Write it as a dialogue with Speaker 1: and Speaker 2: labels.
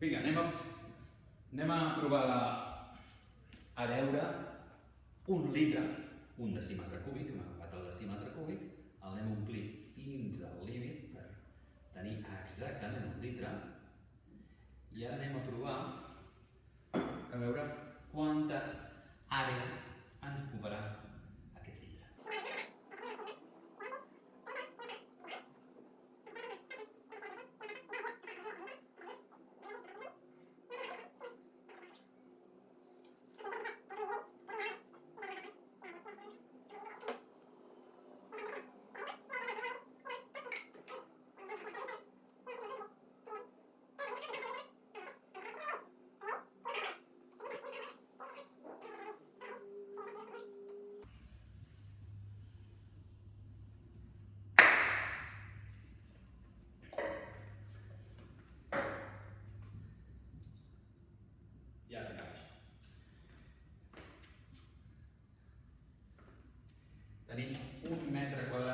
Speaker 1: Vinga, anem a, anem a provar a veure un litre, un decímetre cúbic, hem agafat el decímetre cúbic, el anem a omplir fins al límit per tenir exactament un litre. I ara anem a provar a veure quanta àrea Tenim un metre quadrat